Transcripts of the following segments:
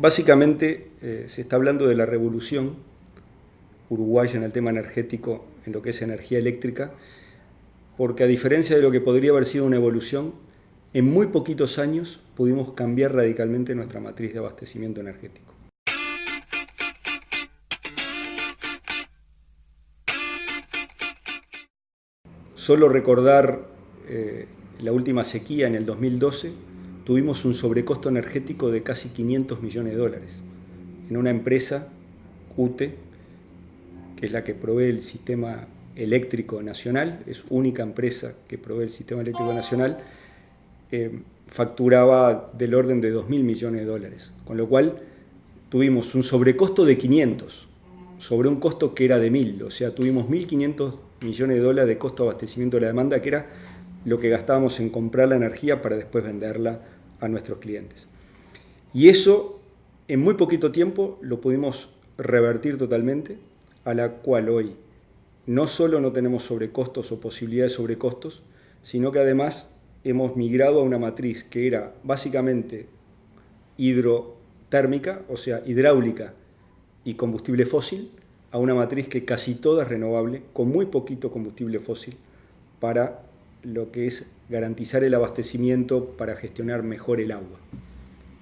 Básicamente eh, se está hablando de la revolución uruguaya en el tema energético, en lo que es energía eléctrica, porque a diferencia de lo que podría haber sido una evolución, en muy poquitos años pudimos cambiar radicalmente nuestra matriz de abastecimiento energético. Solo recordar eh, la última sequía en el 2012, tuvimos un sobrecosto energético de casi 500 millones de dólares en una empresa, UTE, que es la que provee el sistema eléctrico nacional, es única empresa que provee el sistema eléctrico nacional, eh, facturaba del orden de 2.000 millones de dólares, con lo cual tuvimos un sobrecosto de 500 sobre un costo que era de 1.000, o sea, tuvimos 1.500 millones de dólares de costo de abastecimiento de la demanda, que era lo que gastábamos en comprar la energía para después venderla a nuestros clientes. Y eso en muy poquito tiempo lo pudimos revertir totalmente, a la cual hoy no solo no tenemos sobrecostos o posibilidades de sobrecostos, sino que además hemos migrado a una matriz que era básicamente hidrotérmica, o sea, hidráulica y combustible fósil, a una matriz que casi toda es renovable, con muy poquito combustible fósil, para lo que es garantizar el abastecimiento para gestionar mejor el agua.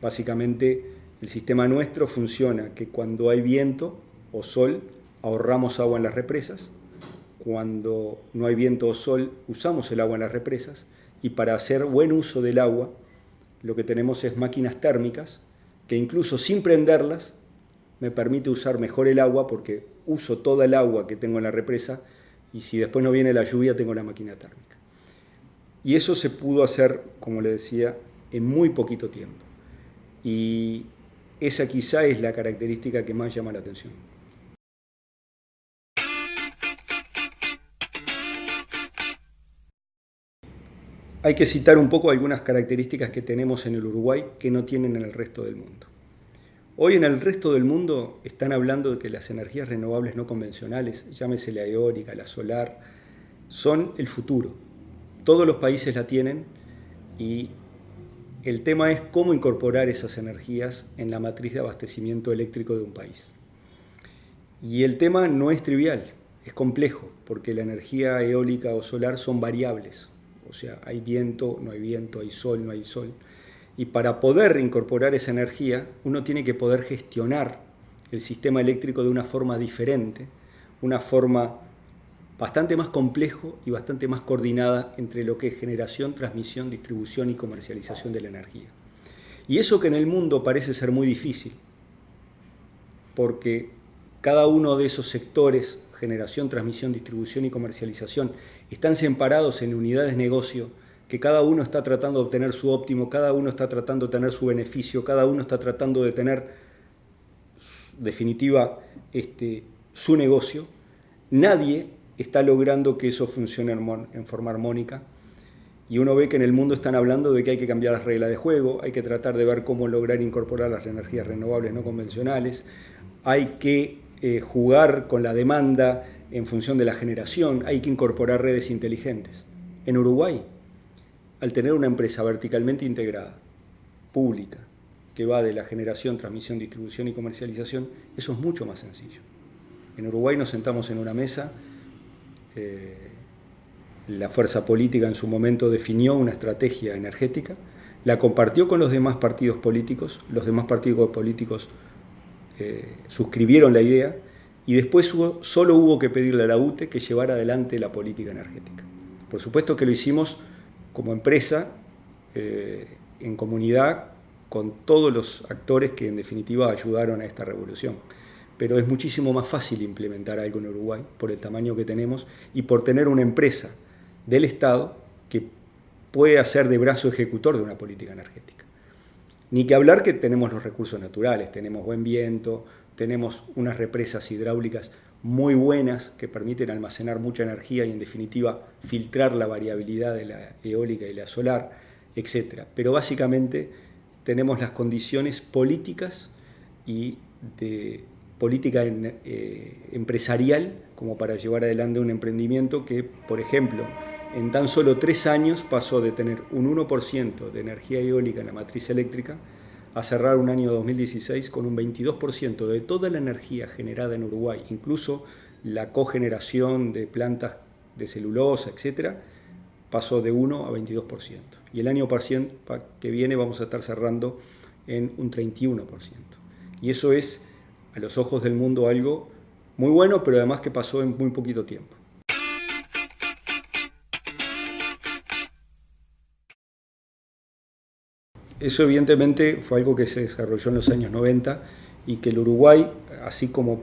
Básicamente, el sistema nuestro funciona que cuando hay viento o sol, ahorramos agua en las represas, cuando no hay viento o sol, usamos el agua en las represas, y para hacer buen uso del agua, lo que tenemos es máquinas térmicas, que incluso sin prenderlas, me permite usar mejor el agua porque uso toda el agua que tengo en la represa y si después no viene la lluvia tengo la máquina térmica. Y eso se pudo hacer, como le decía, en muy poquito tiempo. Y esa quizá es la característica que más llama la atención. Hay que citar un poco algunas características que tenemos en el Uruguay que no tienen en el resto del mundo. Hoy en el resto del mundo están hablando de que las energías renovables no convencionales, llámese la eólica, la solar, son el futuro todos los países la tienen y el tema es cómo incorporar esas energías en la matriz de abastecimiento eléctrico de un país. Y el tema no es trivial, es complejo, porque la energía eólica o solar son variables. O sea, hay viento, no hay viento, hay sol, no hay sol. Y para poder incorporar esa energía, uno tiene que poder gestionar el sistema eléctrico de una forma diferente, una forma bastante más complejo y bastante más coordinada entre lo que es generación, transmisión, distribución y comercialización de la energía. Y eso que en el mundo parece ser muy difícil, porque cada uno de esos sectores, generación, transmisión, distribución y comercialización, están separados en unidades de negocio, que cada uno está tratando de obtener su óptimo, cada uno está tratando de tener su beneficio, cada uno está tratando de tener, definitiva, este, su negocio. Nadie está logrando que eso funcione en forma armónica. Y uno ve que en el mundo están hablando de que hay que cambiar las reglas de juego, hay que tratar de ver cómo lograr incorporar las energías renovables no convencionales, hay que eh, jugar con la demanda en función de la generación, hay que incorporar redes inteligentes. En Uruguay, al tener una empresa verticalmente integrada, pública, que va de la generación, transmisión, distribución y comercialización, eso es mucho más sencillo. En Uruguay nos sentamos en una mesa eh, la fuerza política en su momento definió una estrategia energética, la compartió con los demás partidos políticos, los demás partidos políticos eh, suscribieron la idea y después solo hubo que pedirle a la UTE que llevara adelante la política energética. Por supuesto que lo hicimos como empresa, eh, en comunidad, con todos los actores que en definitiva ayudaron a esta revolución pero es muchísimo más fácil implementar algo en Uruguay por el tamaño que tenemos y por tener una empresa del Estado que puede hacer de brazo ejecutor de una política energética. Ni que hablar que tenemos los recursos naturales, tenemos buen viento, tenemos unas represas hidráulicas muy buenas que permiten almacenar mucha energía y en definitiva filtrar la variabilidad de la eólica y la solar, etc. Pero básicamente tenemos las condiciones políticas y de política eh, empresarial como para llevar adelante un emprendimiento que, por ejemplo, en tan solo tres años pasó de tener un 1% de energía eólica en la matriz eléctrica a cerrar un año 2016 con un 22% de toda la energía generada en Uruguay, incluso la cogeneración de plantas de celulosa, etcétera, pasó de 1 a 22%. Y el año que viene vamos a estar cerrando en un 31%. Y eso es, a los ojos del mundo, algo muy bueno, pero además que pasó en muy poquito tiempo. Eso evidentemente fue algo que se desarrolló en los años 90 y que el Uruguay, así como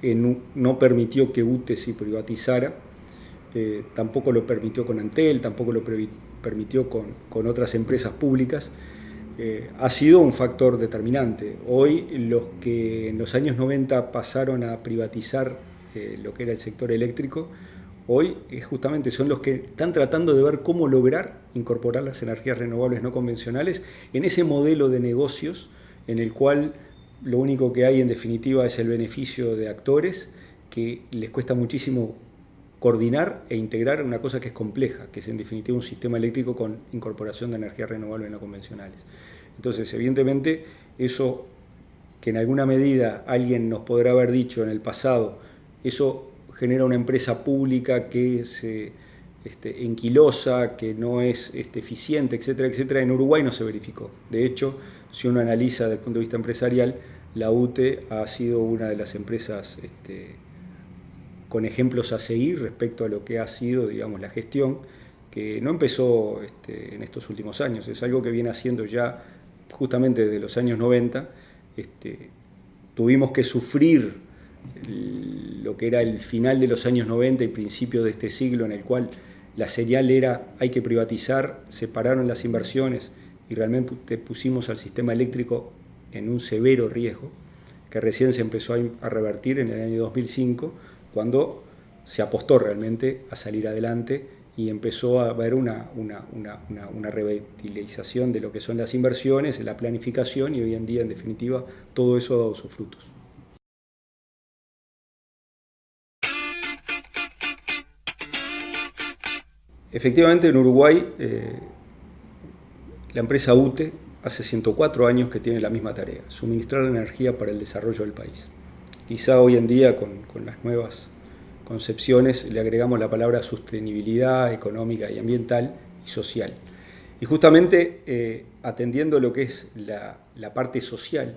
que no, permitió que UTE se privatizara, eh, tampoco lo permitió con Antel, tampoco lo permitió con, otras empresas públicas, eh, ha sido un factor determinante. Hoy los que en los años 90 pasaron a privatizar eh, lo que era el sector eléctrico, hoy justamente son los que están tratando de ver cómo lograr incorporar las energías renovables no convencionales en ese modelo de negocios en el cual lo único que hay en definitiva es el beneficio de actores que les cuesta muchísimo coordinar e integrar una cosa que es compleja, que es en definitiva un sistema eléctrico con incorporación de energías renovables no convencionales. Entonces, evidentemente, eso que en alguna medida alguien nos podrá haber dicho en el pasado, eso genera una empresa pública que es este, enquilosa, que no es este, eficiente, etcétera, etcétera, en Uruguay no se verificó. De hecho, si uno analiza desde el punto de vista empresarial, la UTE ha sido una de las empresas este, con ejemplos a seguir respecto a lo que ha sido, digamos, la gestión, que no empezó este, en estos últimos años, es algo que viene haciendo ya justamente desde los años 90. Este, tuvimos que sufrir lo que era el final de los años 90 y principio de este siglo en el cual la señal era hay que privatizar, separaron las inversiones y realmente pusimos al sistema eléctrico en un severo riesgo, que recién se empezó a revertir en el año 2005, cuando se apostó realmente a salir adelante y empezó a haber una, una, revitalización de lo que son las inversiones, la planificación y hoy en día, en definitiva, todo eso ha dado sus frutos. Efectivamente, en Uruguay, eh, la empresa UTE hace 104 años que tiene la misma tarea, suministrar energía para el desarrollo del país. Quizá hoy en día con, las nuevas concepciones le agregamos la palabra sostenibilidad económica y ambiental y social. Y justamente eh, atendiendo lo que es la, parte social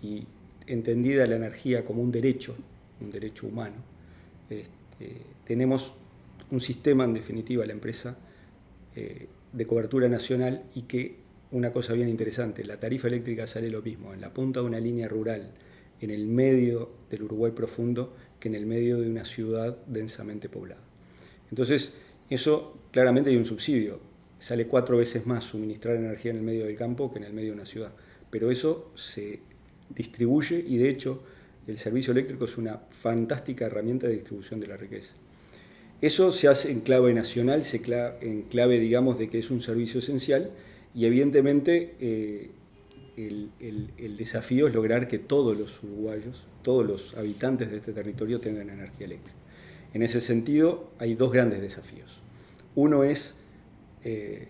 y entendida la energía como un derecho, un derecho humano, este, tenemos un sistema, en definitiva, la empresa, eh, de cobertura nacional y que una cosa bien interesante, la tarifa eléctrica sale lo mismo en la punta de una línea rural en el medio del Uruguay profundo que en el medio de una ciudad densamente poblada. Entonces, eso claramente hay un subsidio. Sale cuatro veces más suministrar energía en el medio del campo que en el medio de una ciudad. Pero eso se distribuye y de hecho el servicio eléctrico es una fantástica herramienta de distribución de la riqueza. Eso se hace en clave nacional, se en clave, digamos, de que es un servicio esencial y evidentemente eh, el, desafío es lograr que todos los uruguayos, todos los habitantes de este territorio tengan energía eléctrica. En ese sentido hay dos grandes desafíos. Uno es eh,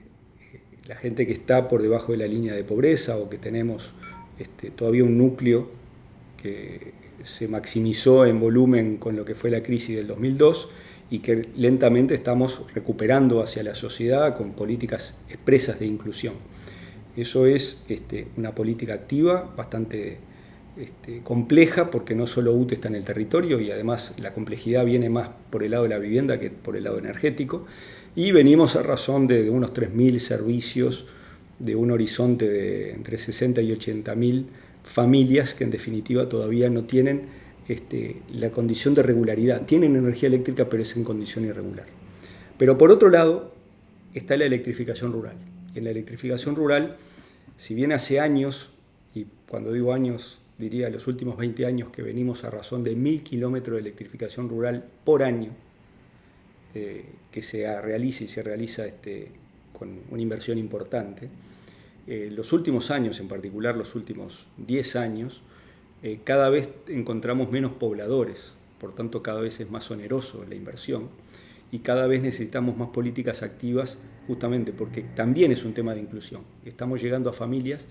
la gente que está por debajo de la línea de pobreza o que tenemos este, todavía un núcleo que se maximizó en volumen con lo que fue la crisis del 2002 y que lentamente estamos recuperando hacia la sociedad con políticas expresas de inclusión. Eso es este, una política activa, bastante este, compleja, porque no solo UTE está en el territorio y además la complejidad viene más por el lado de la vivienda que por el lado energético. Y venimos a razón de, unos 3.000 servicios, de un horizonte de entre 60 y 80.000 familias que en definitiva todavía no tienen este, la condición de regularidad. Tienen energía eléctrica, pero es en condición irregular. Pero por otro lado, está la electrificación rural. En la electrificación rural, si bien hace años, y cuando digo años, diría los últimos 20 años que venimos a razón de mil kilómetros de electrificación rural por año, eh, que se realiza y se realiza este, con una inversión importante, eh, los últimos años, en particular los últimos 10 años, eh, cada vez encontramos menos pobladores, por tanto cada vez es más oneroso la inversión y cada vez necesitamos más políticas activas justamente porque también es un tema de inclusión. Estamos llegando a familias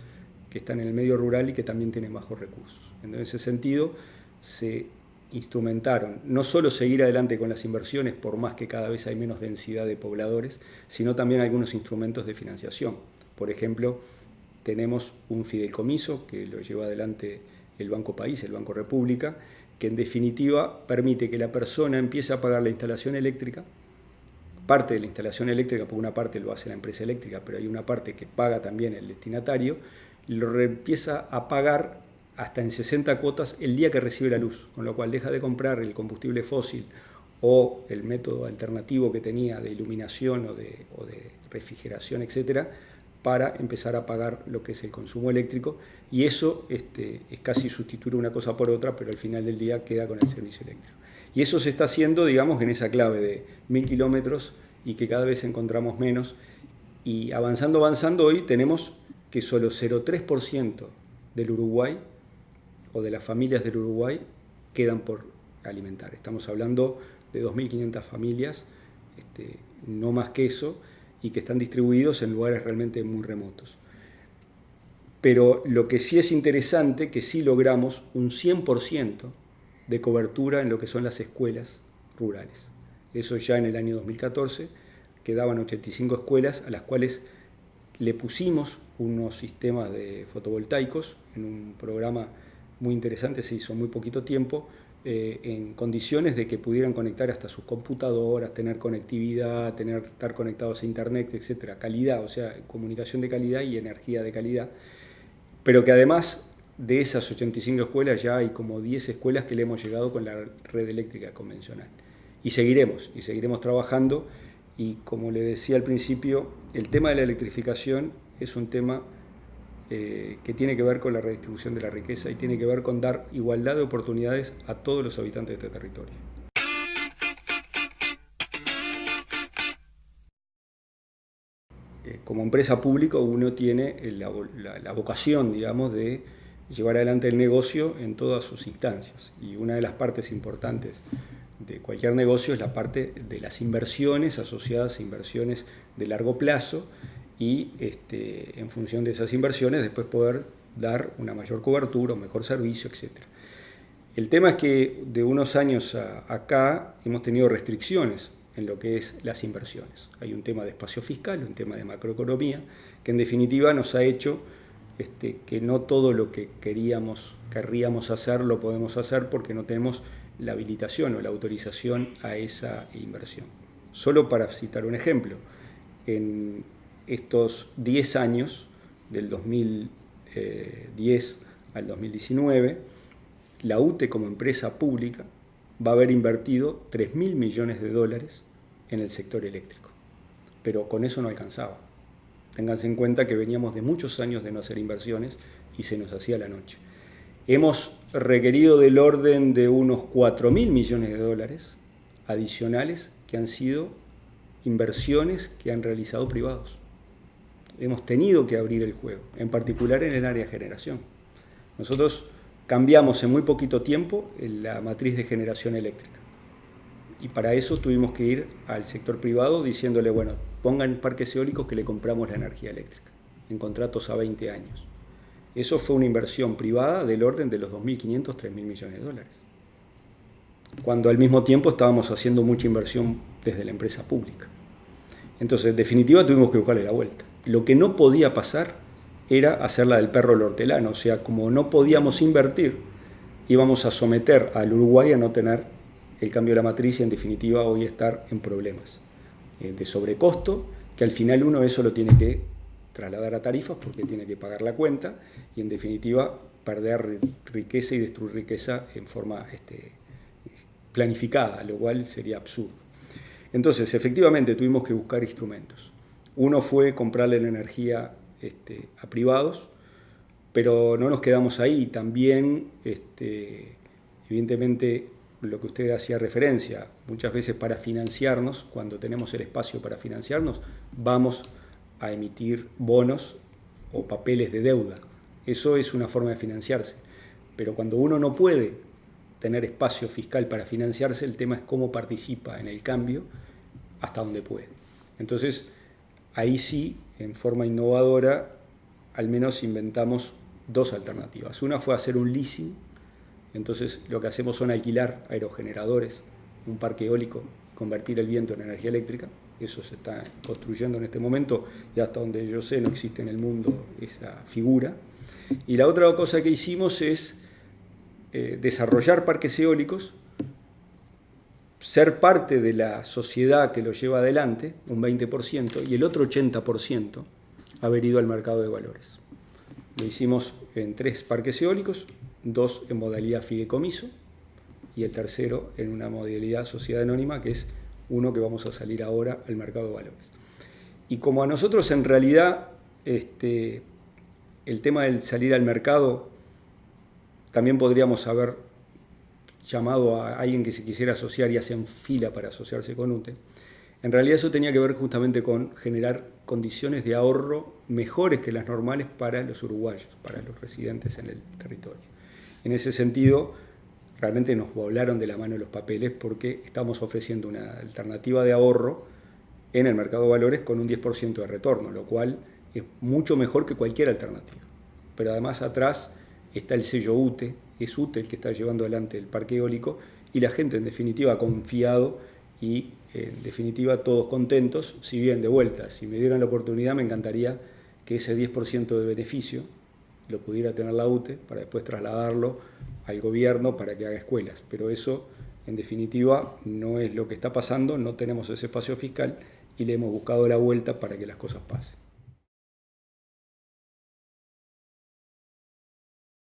que están en el medio rural y que también tienen bajos recursos. En ese sentido, se instrumentaron no solo seguir adelante con las inversiones, por más que cada vez hay menos densidad de pobladores, sino también algunos instrumentos de financiación. Por ejemplo, tenemos un fideicomiso que lo lleva adelante el Banco País, el Banco República, que en definitiva permite que la persona empiece a pagar la instalación eléctrica, parte de la instalación eléctrica, por una parte lo hace la empresa eléctrica, pero hay una parte que paga también el destinatario, lo empieza a pagar hasta en 60 cuotas el día que recibe la luz, con lo cual deja de comprar el combustible fósil o el método alternativo que tenía de iluminación o de, o de refrigeración, etcétera, para empezar a pagar lo que es el consumo eléctrico y eso este, es casi sustituir una cosa por otra, pero al final del día queda con el servicio eléctrico. Y eso se está haciendo, digamos, en esa clave de mil kilómetros y que cada vez encontramos menos. Y avanzando, avanzando, hoy tenemos que solo 0,3% del Uruguay o de las familias del Uruguay quedan por alimentar. Estamos hablando de 2.500 familias, este, no más que eso, y que están distribuidos en lugares realmente muy remotos. Pero lo que sí es interesante, que sí logramos un 100% de cobertura en lo que son las escuelas rurales. Eso ya en el año 2014 quedaban 85 escuelas a las cuales le pusimos unos sistemas de fotovoltaicos en un programa muy interesante, se hizo muy poquito tiempo, eh, en condiciones de que pudieran conectar hasta sus computadoras, tener conectividad, tener, estar conectados a internet, etcétera, calidad, o sea, comunicación de calidad y energía de calidad, pero que además de esas 85 escuelas ya hay como 10 escuelas que le hemos llegado con la red eléctrica convencional. Y seguiremos, y seguiremos trabajando, y como le decía al principio, el tema de la electrificación es un tema eh, que tiene que ver con la redistribución de la riqueza y tiene que ver con dar igualdad de oportunidades a todos los habitantes de este territorio. Eh, como empresa pública uno tiene la, la, vocación, digamos, de llevar adelante el negocio en todas sus instancias. Y una de las partes importantes de cualquier negocio es la parte de las inversiones asociadas a inversiones de largo plazo y este, en función de esas inversiones después poder dar una mayor cobertura, un mejor servicio, etc. El tema es que de unos años acá hemos tenido restricciones en lo que es las inversiones. Hay un tema de espacio fiscal, un tema de macroeconomía, que en definitiva nos ha hecho este, que no todo lo que queríamos, querríamos hacer lo podemos hacer porque no tenemos la habilitación o la autorización a esa inversión. Solo para citar un ejemplo, en estos 10 años, del 2010 al 2019, la UTE como empresa pública va a haber invertido 3.000 millones de dólares en el sector eléctrico. Pero con eso no alcanzaba. Ténganse en cuenta que veníamos de muchos años de no hacer inversiones y se nos hacía la noche. Hemos requerido del orden de unos 4.000 millones de dólares adicionales que han sido inversiones que han realizado privados hemos tenido que abrir el juego, en particular en el área de generación. Nosotros cambiamos en muy poquito tiempo la matriz de generación eléctrica. Y para eso tuvimos que ir al sector privado diciéndole, bueno, pongan parques eólicos que le compramos la energía eléctrica, en contratos a 20 años. Eso fue una inversión privada del orden de los 2.500, 3.000 millones de dólares. Cuando al mismo tiempo estábamos haciendo mucha inversión desde la empresa pública. Entonces, en definitiva, tuvimos que buscarle la vuelta. Lo que no podía pasar era hacerla del perro el hortelano, o sea, como no podíamos invertir, íbamos a someter al Uruguay a no tener el cambio de la matriz y en definitiva hoy estar en problemas eh, de sobrecosto, que al final uno eso lo tiene que trasladar a tarifas porque tiene que pagar la cuenta y en definitiva perder riqueza y destruir riqueza en forma este, planificada, lo cual sería absurdo. Entonces, efectivamente, tuvimos que buscar instrumentos. Uno fue comprarle la energía este, a privados, pero no nos quedamos ahí. También, este, evidentemente, lo que usted hacía referencia, muchas veces para financiarnos, cuando tenemos el espacio para financiarnos, vamos a emitir bonos o papeles de deuda. Eso es una forma de financiarse. Pero cuando uno no puede tener espacio fiscal para financiarse, el tema es cómo participa en el cambio hasta donde puede. Entonces, ahí sí, en forma innovadora, al menos inventamos dos alternativas. Una fue hacer un leasing, entonces lo que hacemos son alquilar aerogeneradores, un parque eólico, convertir el viento en energía eléctrica. Eso se está construyendo en este momento y hasta donde yo sé no existe en el mundo esa figura. Y la otra cosa que hicimos es eh, desarrollar parques eólicos, ser parte de la sociedad que lo lleva adelante, un 20%, y el otro 80% haber ido al mercado de valores. Lo hicimos en tres parques eólicos, dos en modalidad fideicomiso y el tercero en una modalidad sociedad anónima, que es uno que vamos a salir ahora al mercado de valores. Y como a nosotros en realidad este, el tema del salir al mercado también podríamos haber llamado a alguien que se quisiera asociar y hacen fila para asociarse con UTE. En realidad eso tenía que ver justamente con generar condiciones de ahorro mejores que las normales para los uruguayos, para los residentes en el territorio. En ese sentido, realmente nos volaron de la mano los papeles porque estamos ofreciendo una alternativa de ahorro en el mercado de valores con un 10% de retorno, lo cual es mucho mejor que cualquier alternativa. Pero además atrás está el sello UTE, es el que está llevando adelante el parque eólico y la gente en definitiva ha confiado y en definitiva todos contentos, si bien de vuelta, si me dieran la oportunidad me encantaría que ese 10% de beneficio lo pudiera tener la UTE para después trasladarlo al gobierno para que haga escuelas, pero eso en definitiva no es lo que está pasando, no tenemos ese espacio fiscal y le hemos buscado la vuelta para que las cosas pasen.